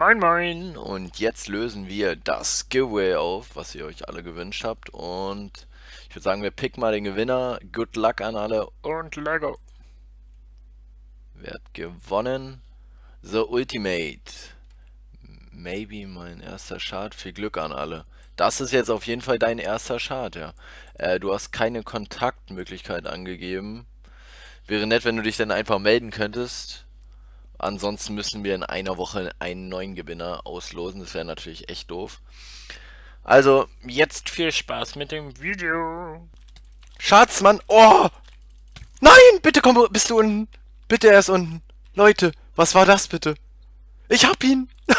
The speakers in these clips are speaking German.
Moin Moin! Und jetzt lösen wir das Giveaway auf, was ihr euch alle gewünscht habt. Und ich würde sagen, wir picken mal den Gewinner. Good luck an alle und Lego! Wer hat gewonnen? The Ultimate. Maybe mein erster Chart. Viel Glück an alle. Das ist jetzt auf jeden Fall dein erster Chart, ja. Äh, du hast keine Kontaktmöglichkeit angegeben. Wäre nett, wenn du dich dann einfach melden könntest. Ansonsten müssen wir in einer Woche einen neuen Gewinner auslosen. Das wäre natürlich echt doof. Also, jetzt viel Spaß mit dem Video. Schatzmann, oh! Nein, bitte komm, bist du unten. Bitte, er ist unten. Leute, was war das bitte? Ich hab ihn.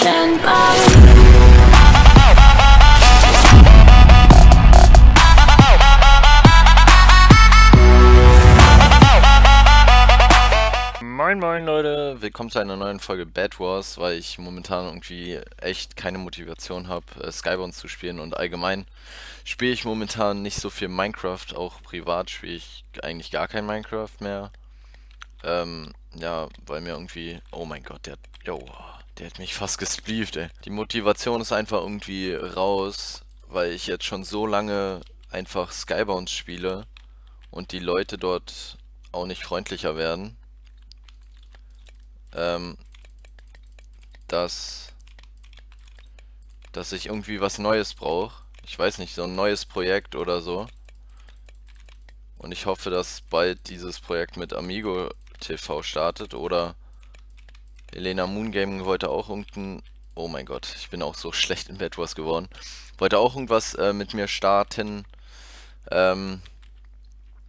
Stand Moin moin Leute, willkommen zu einer neuen Folge Bad Wars, weil ich momentan irgendwie echt keine Motivation habe, äh, Skybound zu spielen und allgemein spiele ich momentan nicht so viel Minecraft, auch privat spiele ich eigentlich gar kein Minecraft mehr. Ähm, ja, weil mir irgendwie, oh mein Gott, der, yo, der hat mich fast gesplieft, ey. Die Motivation ist einfach irgendwie raus, weil ich jetzt schon so lange einfach Skybound spiele und die Leute dort auch nicht freundlicher werden ähm, dass, dass ich irgendwie was Neues brauche. Ich weiß nicht, so ein neues Projekt oder so. Und ich hoffe, dass bald dieses Projekt mit Amigo TV startet oder Elena Moon Gaming wollte auch irgendein... Oh mein Gott, ich bin auch so schlecht in Bad Wars geworden. Wollte auch irgendwas äh, mit mir starten. Ähm,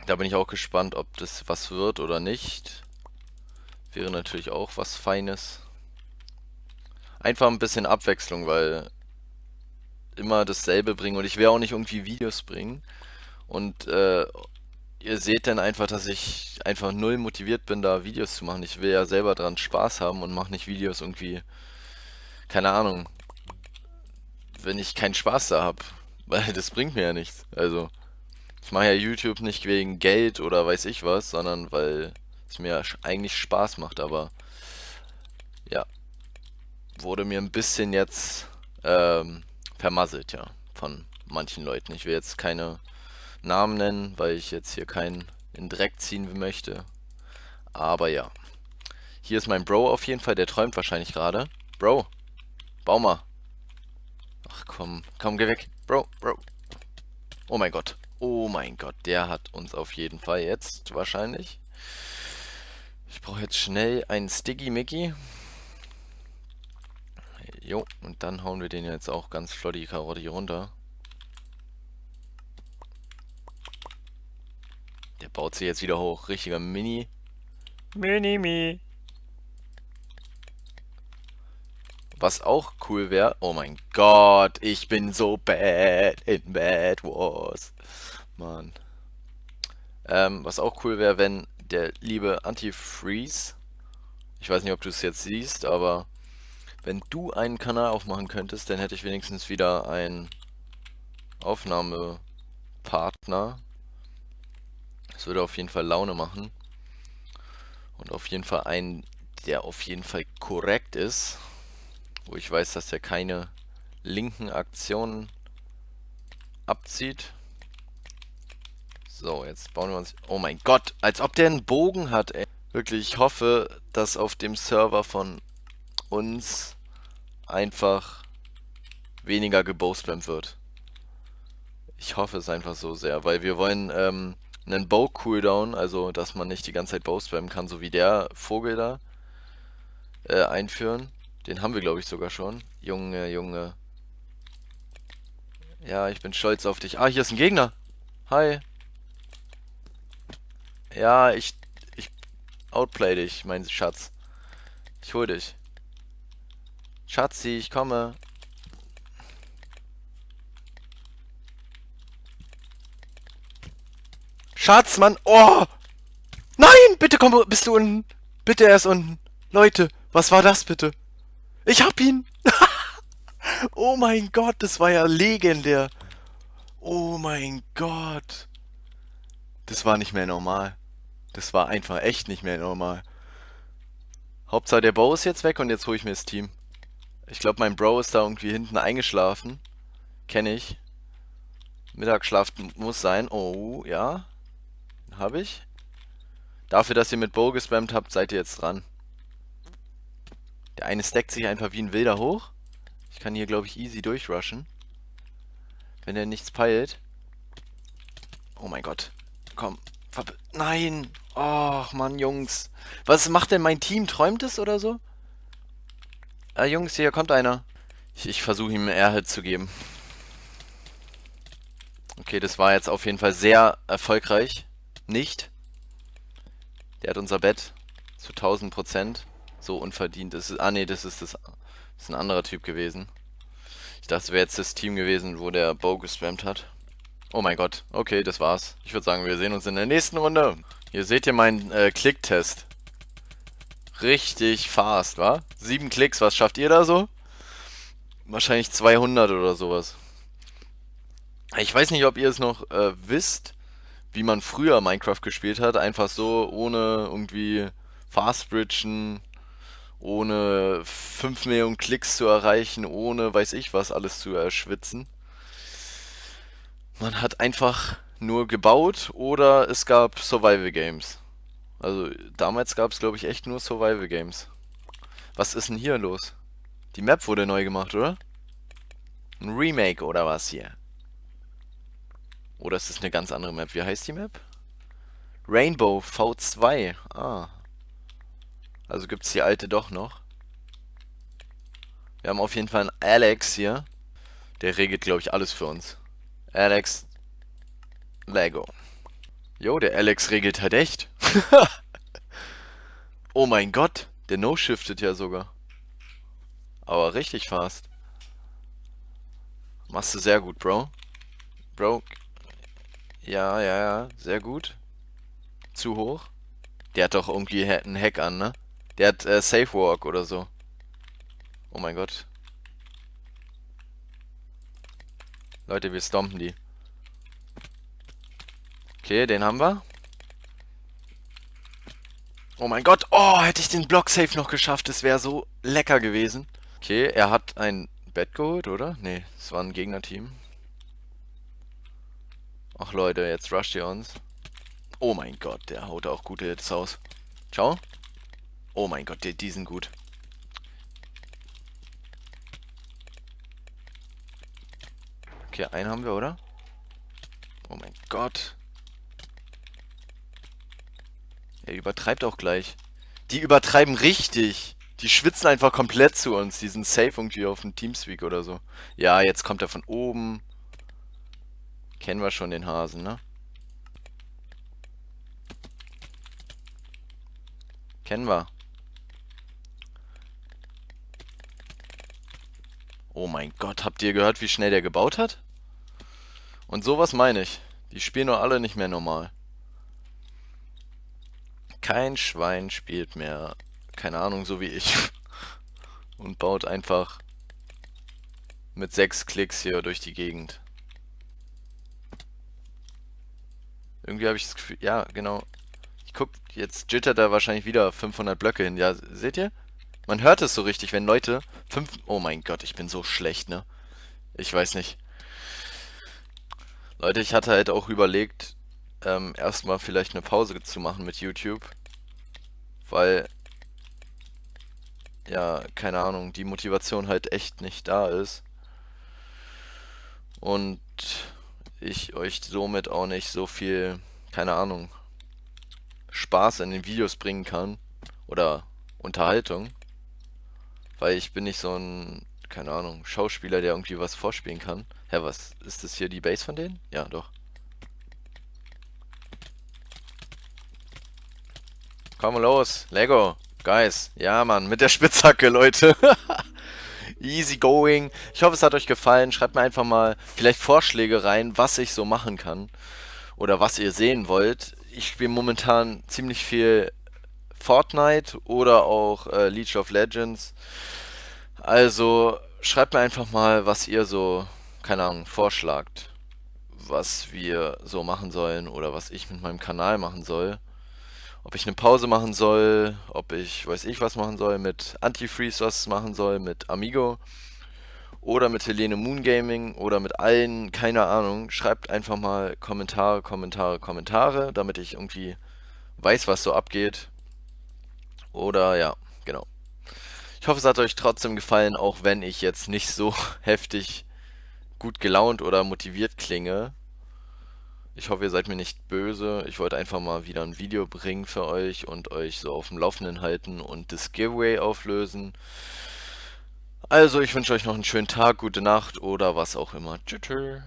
da bin ich auch gespannt, ob das was wird oder nicht. Wäre natürlich auch was Feines. Einfach ein bisschen Abwechslung, weil immer dasselbe bringen und ich will auch nicht irgendwie Videos bringen. Und äh, ihr seht dann einfach, dass ich einfach null motiviert bin, da Videos zu machen. Ich will ja selber dran Spaß haben und mache nicht Videos irgendwie, keine Ahnung, wenn ich keinen Spaß da habe. Weil das bringt mir ja nichts. Also, ich mache ja YouTube nicht wegen Geld oder weiß ich was, sondern weil es mir eigentlich Spaß macht, aber ja, wurde mir ein bisschen jetzt ähm, vermasselt, ja, von manchen Leuten. Ich will jetzt keine Namen nennen, weil ich jetzt hier keinen in Dreck ziehen möchte. Aber ja. Hier ist mein Bro auf jeden Fall, der träumt wahrscheinlich gerade. Bro, bau mal. Ach komm, komm, geh weg. Bro, Bro. Oh mein Gott. Oh mein Gott, der hat uns auf jeden Fall jetzt wahrscheinlich ich brauche jetzt schnell einen Sticky Mickey. Jo, und dann hauen wir den jetzt auch ganz flott die Karotte hier runter. Der baut sich jetzt wieder hoch. Richtiger Mini. Mini-Mi. Was auch cool wäre. Oh mein Gott, ich bin so bad in Bad Wars. Mann. Ähm, was auch cool wäre, wenn der liebe Antifreeze. Ich weiß nicht, ob du es jetzt siehst, aber wenn du einen Kanal aufmachen könntest, dann hätte ich wenigstens wieder einen Aufnahmepartner. Das würde auf jeden Fall Laune machen. Und auf jeden Fall einen, der auf jeden Fall korrekt ist. Wo ich weiß, dass er keine linken Aktionen abzieht. So, jetzt bauen wir uns... Oh mein Gott, als ob der einen Bogen hat, ey. Wirklich, ich hoffe, dass auf dem Server von uns einfach weniger gebowspammt wird. Ich hoffe es einfach so sehr, weil wir wollen ähm, einen Bow-Cooldown, also dass man nicht die ganze Zeit bowspammen kann, so wie der Vogel da, äh, einführen. Den haben wir, glaube ich, sogar schon. Junge, Junge. Ja, ich bin stolz auf dich. Ah, hier ist ein Gegner. Hi. Ja, ich, ich outplay dich, mein Schatz. Ich hol dich. Schatzi, ich komme. Schatz, Mann. Oh! Nein, bitte komm, bist du unten. Bitte, er ist unten. Leute, was war das bitte? Ich hab ihn. oh mein Gott, das war ja legendär. Oh mein Gott. Das war nicht mehr normal. Das war einfach echt nicht mehr normal. Hauptsache der Bow ist jetzt weg und jetzt hole ich mir das Team. Ich glaube, mein Bro ist da irgendwie hinten eingeschlafen. Kenne ich. Mittagsschlaf muss sein. Oh, ja. Habe ich. Dafür, dass ihr mit Bow gespammt habt, seid ihr jetzt dran. Der eine stackt sich einfach wie ein Wilder hoch. Ich kann hier, glaube ich, easy durchrushen. Wenn er nichts peilt. Oh mein Gott. Komm. Nein. Och, Mann, Jungs. Was macht denn mein Team? Träumt es oder so? Ah, Jungs, hier kommt einer. Ich, ich versuche ihm Airhit zu geben. Okay, das war jetzt auf jeden Fall sehr erfolgreich. Nicht. Der hat unser Bett zu 1000 Prozent. So unverdient. Das ist, ah nee, das ist, das, das ist ein anderer Typ gewesen. Ich dachte, es wäre jetzt das Team gewesen, wo der Bow gespammt hat. Oh mein Gott. Okay, das war's. Ich würde sagen, wir sehen uns in der nächsten Runde. Hier seht ihr meinen äh, Klicktest. Richtig fast, wa? Sieben Klicks, was schafft ihr da so? Wahrscheinlich 200 oder sowas. Ich weiß nicht, ob ihr es noch äh, wisst, wie man früher Minecraft gespielt hat. Einfach so, ohne irgendwie Fastbridgen, ohne 5 Millionen Klicks zu erreichen, ohne weiß ich was alles zu erschwitzen. Man hat einfach nur gebaut oder es gab Survival Games. Also damals gab es glaube ich echt nur Survival Games. Was ist denn hier los? Die Map wurde neu gemacht, oder? Ein Remake oder was hier? Oder ist das eine ganz andere Map? Wie heißt die Map? Rainbow V2. Ah. Also gibt es die alte doch noch. Wir haben auf jeden Fall einen Alex hier. Der regelt, glaube ich, alles für uns. Alex Lego. Jo, der Alex regelt halt echt. oh mein Gott, der No-Shiftet ja sogar. Aber richtig fast. Machst du sehr gut, Bro. Bro. Ja, ja, ja, sehr gut. Zu hoch. Der hat doch irgendwie einen Hack an, ne? Der hat äh, Safe Walk oder so. Oh mein Gott. Leute, wir stompen die. Okay, den haben wir. Oh mein Gott. Oh, hätte ich den Block safe noch geschafft. Das wäre so lecker gewesen. Okay, er hat ein Bett geholt, oder? Nee, es war ein Gegnerteam. Ach Leute, jetzt rusht ihr uns. Oh mein Gott, der haut auch gute Hits aus. Ciao. Oh mein Gott, die, die sind gut. Okay, einen haben wir, oder? Oh mein Gott. Er übertreibt auch gleich. Die übertreiben richtig. Die schwitzen einfach komplett zu uns. Die sind safe irgendwie auf dem Teamspeak oder so. Ja, jetzt kommt er von oben. Kennen wir schon den Hasen, ne? Kennen wir. Oh mein Gott, habt ihr gehört, wie schnell der gebaut hat? Und sowas meine ich. Die spielen doch alle nicht mehr normal. Kein Schwein spielt mehr, keine Ahnung, so wie ich. Und baut einfach mit sechs Klicks hier durch die Gegend. Irgendwie habe ich das Gefühl, ja, genau. Ich guck, jetzt jittert er wahrscheinlich wieder 500 Blöcke hin. Ja, seht ihr? Man hört es so richtig, wenn Leute fünf... Oh mein Gott, ich bin so schlecht, ne? Ich weiß nicht. Leute, ich hatte halt auch überlegt, ähm, erstmal vielleicht eine Pause zu machen mit YouTube. Weil, ja, keine Ahnung, die Motivation halt echt nicht da ist. Und ich euch somit auch nicht so viel, keine Ahnung, Spaß in den Videos bringen kann. Oder Unterhaltung. Weil ich bin nicht so ein, keine Ahnung, Schauspieler, der irgendwie was vorspielen kann. Hä, was, ist das hier die Base von denen? Ja, doch. Komm los, Lego, Guys. Ja, Mann, mit der Spitzhacke, Leute. Easy going. Ich hoffe, es hat euch gefallen. Schreibt mir einfach mal vielleicht Vorschläge rein, was ich so machen kann. Oder was ihr sehen wollt. Ich spiele momentan ziemlich viel Fortnite oder auch äh, League of Legends. Also schreibt mir einfach mal, was ihr so, keine Ahnung, vorschlagt. Was wir so machen sollen oder was ich mit meinem Kanal machen soll. Ob ich eine Pause machen soll, ob ich weiß ich was machen soll, mit Antifreeze was machen soll, mit Amigo oder mit Helene Moon Gaming oder mit allen, keine Ahnung. Schreibt einfach mal Kommentare, Kommentare, Kommentare, damit ich irgendwie weiß, was so abgeht. Oder ja, genau. Ich hoffe, es hat euch trotzdem gefallen, auch wenn ich jetzt nicht so heftig gut gelaunt oder motiviert klinge. Ich hoffe, ihr seid mir nicht böse. Ich wollte einfach mal wieder ein Video bringen für euch und euch so auf dem Laufenden halten und das Giveaway auflösen. Also, ich wünsche euch noch einen schönen Tag, gute Nacht oder was auch immer. Tschüss.